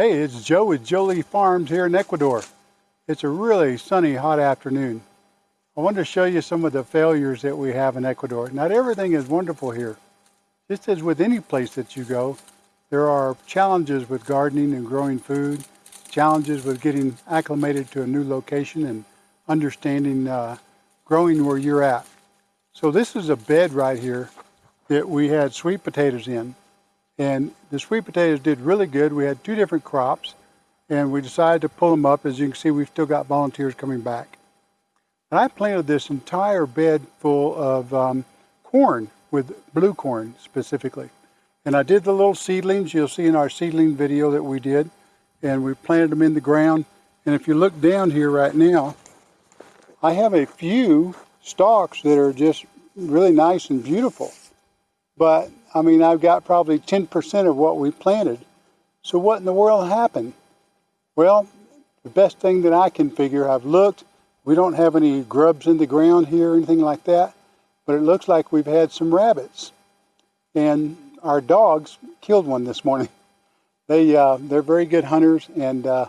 Hey, it's Joe with Jolie Farms here in Ecuador. It's a really sunny, hot afternoon. I wanted to show you some of the failures that we have in Ecuador. Not everything is wonderful here. Just as with any place that you go, there are challenges with gardening and growing food, challenges with getting acclimated to a new location and understanding uh, growing where you're at. So this is a bed right here that we had sweet potatoes in. And the sweet potatoes did really good. We had two different crops and we decided to pull them up. As you can see, we've still got volunteers coming back. And I planted this entire bed full of um, corn with blue corn specifically. And I did the little seedlings you'll see in our seedling video that we did. And we planted them in the ground. And if you look down here right now, I have a few stalks that are just really nice and beautiful. But I mean, I've got probably 10% of what we planted. So what in the world happened? Well, the best thing that I can figure, I've looked, we don't have any grubs in the ground here or anything like that, but it looks like we've had some rabbits. And our dogs killed one this morning. They, uh, they're very good hunters, and uh,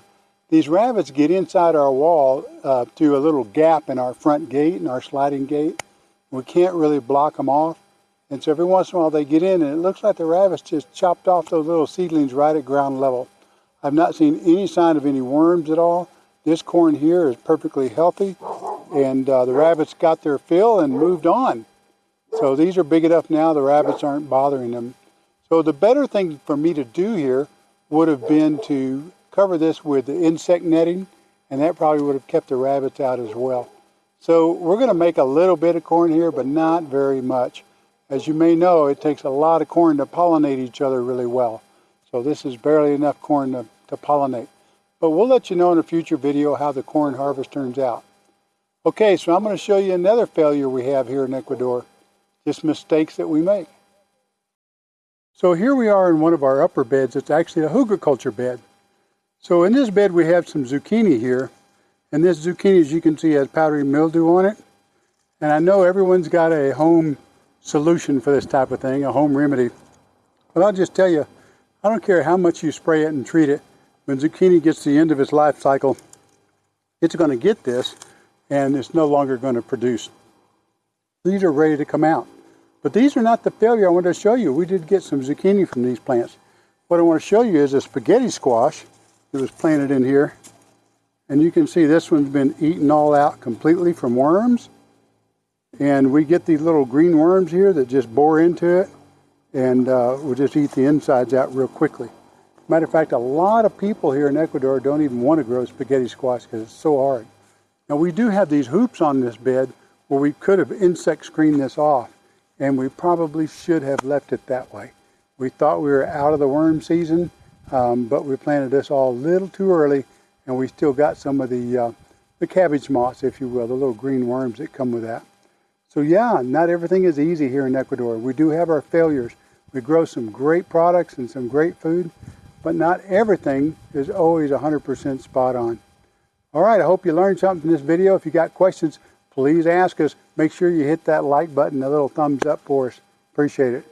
these rabbits get inside our wall uh, through a little gap in our front gate and our sliding gate. We can't really block them off. And so every once in a while they get in and it looks like the rabbits just chopped off those little seedlings right at ground level. I've not seen any sign of any worms at all. This corn here is perfectly healthy and uh, the rabbits got their fill and moved on. So these are big enough now the rabbits aren't bothering them. So the better thing for me to do here would have been to cover this with the insect netting and that probably would have kept the rabbits out as well. So we're going to make a little bit of corn here, but not very much. As you may know, it takes a lot of corn to pollinate each other really well. So this is barely enough corn to, to pollinate. But we'll let you know in a future video how the corn harvest turns out. Okay, so I'm going to show you another failure we have here in Ecuador. Just mistakes that we make. So here we are in one of our upper beds. It's actually a hugelkultur bed. So in this bed we have some zucchini here. And this zucchini, as you can see, has powdery mildew on it. And I know everyone's got a home solution for this type of thing, a home remedy. But I'll just tell you, I don't care how much you spray it and treat it, when zucchini gets to the end of its life cycle, it's going to get this and it's no longer going to produce. These are ready to come out. But these are not the failure I wanted to show you. We did get some zucchini from these plants. What I want to show you is a spaghetti squash that was planted in here. And you can see this one's been eaten all out completely from worms. And we get these little green worms here that just bore into it and uh, will just eat the insides out real quickly. Matter of fact, a lot of people here in Ecuador don't even want to grow spaghetti squash because it's so hard. Now we do have these hoops on this bed where we could have insect screened this off and we probably should have left it that way. We thought we were out of the worm season, um, but we planted this all a little too early and we still got some of the, uh, the cabbage moths, if you will, the little green worms that come with that. So yeah, not everything is easy here in Ecuador. We do have our failures. We grow some great products and some great food, but not everything is always 100% spot on. All right, I hope you learned something from this video. If you got questions, please ask us. Make sure you hit that like button, a little thumbs up for us. Appreciate it.